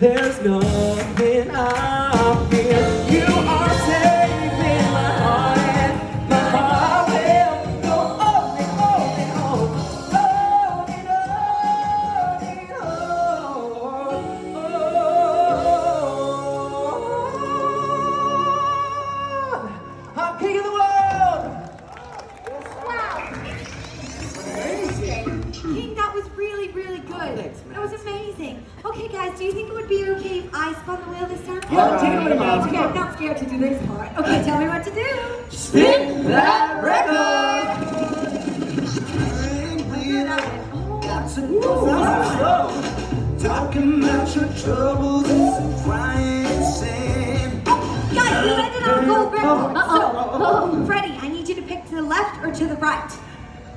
There's nothing I was amazing. Okay, guys, do you think it would be okay if I spun the wheel this time? Yeah, take it away, Miles. Okay, I'm not scared to do this part. Okay, tell me what to do. Spin that record. Talking about your troubles and some crying and saying Guys, we landed on a gold record. So, Freddie, I need you to pick to the left or to the right.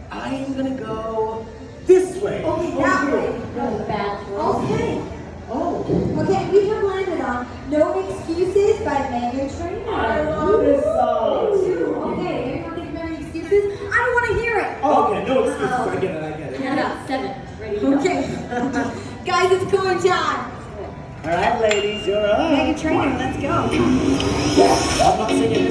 I am gonna go this way. That way. Okay. Oh, Okay, we have landed on No Excuses by Meghan Trainor. I love this song. Me too. Okay, you don't think of any excuses? I don't want to hear it. Oh, okay, no excuses. I get it. I get it. Count out seven. Ready. Okay. Guys, it's go time. All right, ladies, you're up. Meghan Trainor, let's go. I'm not singing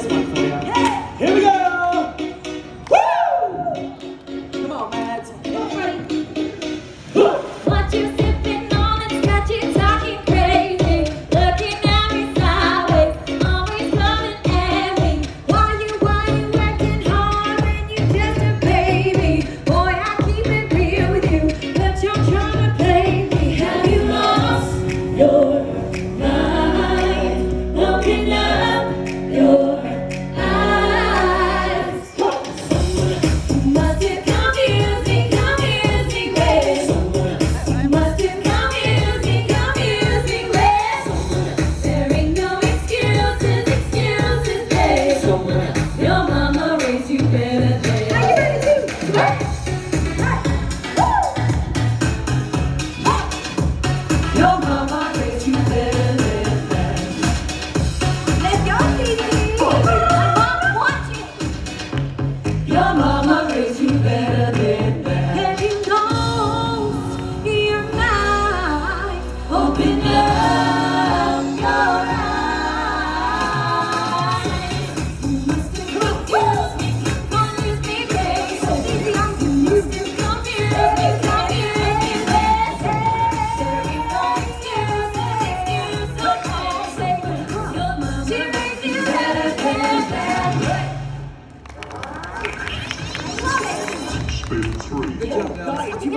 Open up